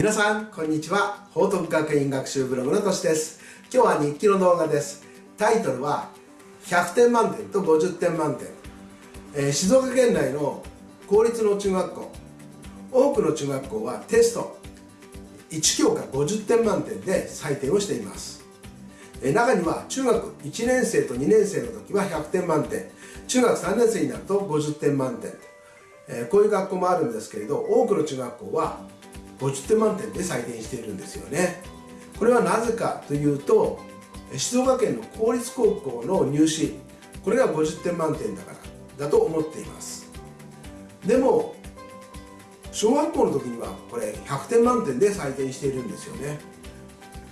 皆さんこんにちは。報徳学院学習ブログのとしです。今日は日記の動画です。タイトルは100点満点と50点満点、えー、静岡県内の公立の中学校多くの中学校はテスト1教科50点満点で採点をしています。中には中学1年生と2年生の時は100点満点。中学3年生になると50点満点。えこういう学校もあるんですけれど多くの中学校は50点満点で採点しているんですよね。これはなぜかというと静岡県の公立高校の入試これが50点満点だからだと思っています。でも小学校の時にはこれ100点満点で採点しているんですよね。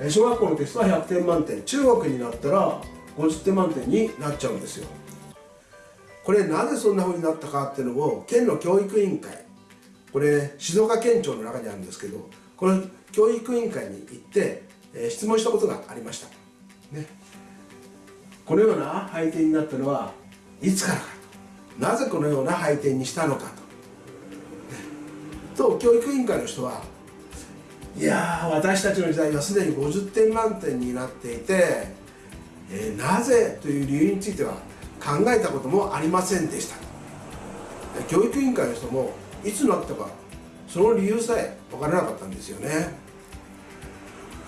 小学校のテストは100点満点。中学になったら50点満点になっちゃうんですよ。これなぜそんな風になったかっていうのを県の教育委員会これ静岡県庁の中にあるんですけどこの教育委員会に行って、えー、質問したことがありました、ね、このような配点になったのはいつからかと。なぜこのような配点にしたのかと、ね、と教育委員会の人はいや私たちの時代はすでに50点満点になっていて、えー、なぜという理由については考えたこともありませんでした。教育委員会の人もいつなったかその理由さえ分からなかったんですよね。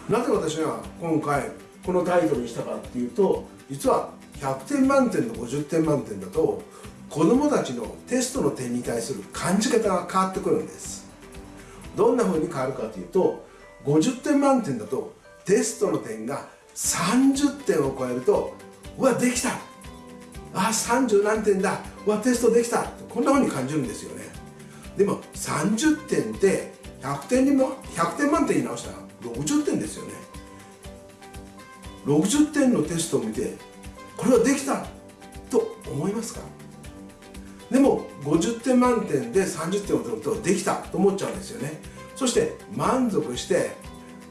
なぜ私が今回このタイトルにしたかっていうと実は100点満点と50点満点だと子どもたちのテストの点に対する感じ方が変わってくるんです。どんな風に変わるかというと50点満点だとテストの点が30点を超えるとうわできた。あ30何点だ。うわテストできた。こんな風に感じるんですよね。でも30点で100点にも100点満点に直したら60点ですよね。60点のテストを見てこれはできたと思いますか？でも50点満点で30点を取るとできたと思っちゃうんですよね。そして満足して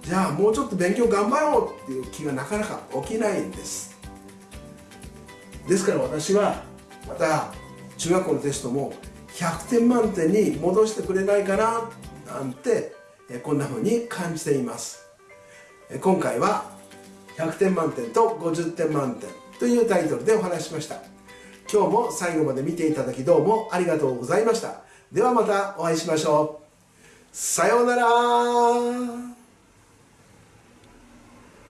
じゃあもうちょっと勉強頑張ろうっていう気がなかなか起きないんです。ですから私はまた中学校のテストも100点満点に戻してくれないかななんてこんな風に感じています。今回は100点満点と50点満点というタイトルでお話ししました。今日も最後まで見ていただきどうもありがとうございました。ではまたお会いしましょう。さようなら。